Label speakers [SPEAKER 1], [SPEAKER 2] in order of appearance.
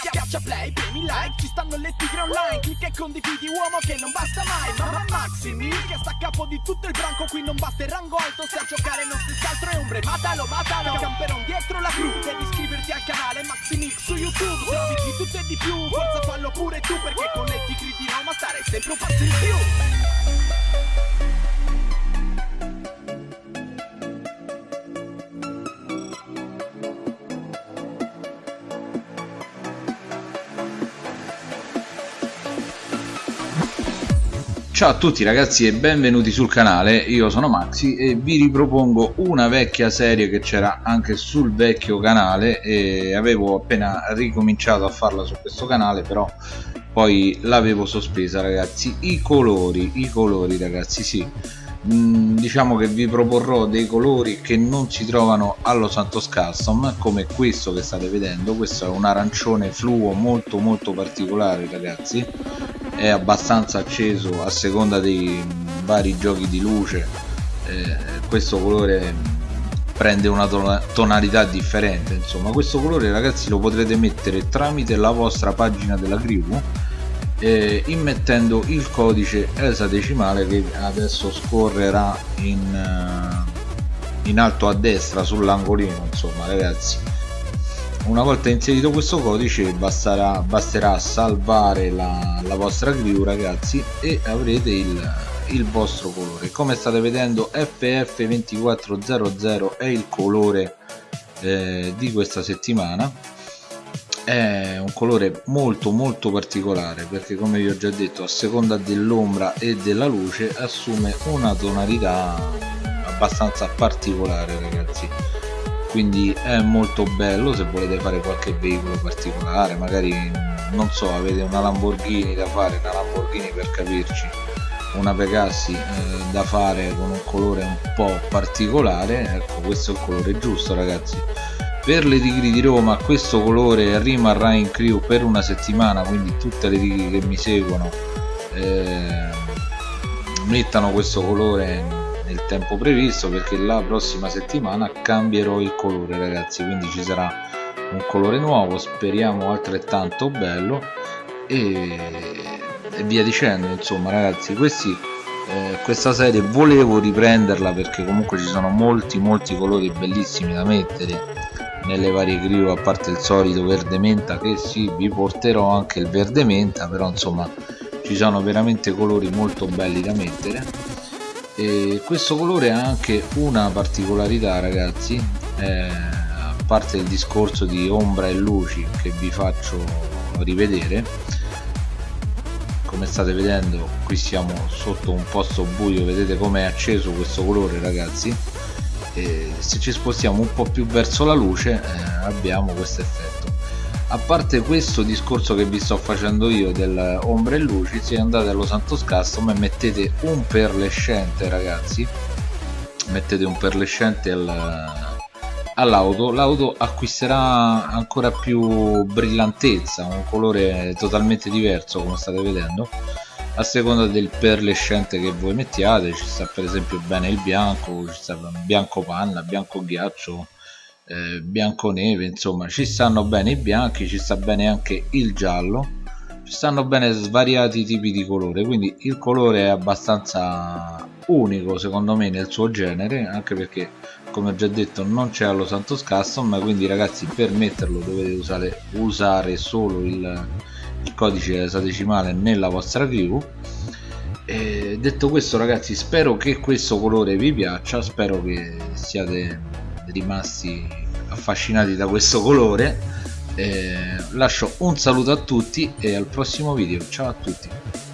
[SPEAKER 1] Schiaccia play, premi like, ci stanno le tigre online. Clicca e condividi uomo che non basta mai. Mamma Maxi Mil che sta a capo di tutto il branco. Qui non batte il rango alto, se a giocare non si altro è ombre. Matalo, matalo, camperon dietro la cru. Devi iscriverti al canale Maxi Mil su YouTube. Trovi di tutto e di più, forza fallo pure tu Perché con le tigre di Roma stare sempre un passo in più
[SPEAKER 2] Ciao a tutti ragazzi e benvenuti sul canale, io sono Maxi e vi ripropongo una vecchia serie che c'era anche sul vecchio canale e avevo appena ricominciato a farla su questo canale però poi l'avevo sospesa ragazzi, i colori, i colori ragazzi sì, mm, diciamo che vi proporrò dei colori che non si trovano allo Santos Custom come questo che state vedendo, questo è un arancione fluo molto molto particolare ragazzi è abbastanza acceso a seconda dei vari giochi di luce. Eh, questo colore prende una tonalità differente insomma. Questo colore ragazzi lo potrete mettere tramite la vostra pagina della crew eh, immettendo il codice esadecimale che adesso scorrerà in, uh, in alto a destra sull'angolino insomma ragazzi una volta inserito questo codice basterà, basterà salvare la, la, vostra crew ragazzi e avrete il, il vostro colore. Come state vedendo FF2400 è il colore eh, di questa settimana. È un colore molto molto particolare perché come vi ho già detto a seconda dell'ombra e della luce assume una tonalità abbastanza particolare ragazzi quindi è molto bello se volete fare qualche veicolo particolare magari non so avete una Lamborghini da fare una Lamborghini per capirci una Pegassi eh, da fare con un colore un po' particolare ecco questo è il colore giusto ragazzi. Per le tigri di Roma questo colore rimarrà in crew per una settimana quindi tutte le tigri che mi seguono eh, mettano questo colore tempo previsto perché la prossima settimana cambierò il colore ragazzi quindi ci sarà un colore nuovo speriamo altrettanto bello e, e via dicendo insomma ragazzi questi eh, questa serie volevo riprenderla perché comunque ci sono molti molti colori bellissimi da mettere nelle varie crew a parte il solito verde menta che sì vi porterò anche il verde menta però insomma ci sono veramente colori molto belli da mettere e questo colore ha anche una particolarità ragazzi eh, a parte il discorso di ombra e luci che vi faccio rivedere come state vedendo qui siamo sotto un posto buio vedete come è acceso questo colore ragazzi? E se ci spostiamo un po' più verso la luce eh, abbiamo questo effetto a parte questo discorso che vi sto facendo io del ombre e luci se andate allo Santos Custom e mettete un perlescente ragazzi mettete un perlescente al, all'auto l'auto acquisterà ancora più brillantezza un colore totalmente diverso come state vedendo. A seconda del perlescente che voi mettiate ci sta per esempio bene il bianco ci sta bianco panna bianco ghiaccio eh, bianconeve insomma ci stanno bene i bianchi ci sta bene anche il giallo ci stanno bene svariati tipi di colore quindi il colore è abbastanza unico secondo me nel suo genere anche perché come ho già detto non c'è allo Santos Custom quindi ragazzi per metterlo dovete usare, usare solo il, il codice esadecimale nella vostra crew e detto questo ragazzi spero che questo colore vi piaccia spero che siate rimasti affascinati da questo colore. Eh, lascio un saluto a tutti e al prossimo video. Ciao a tutti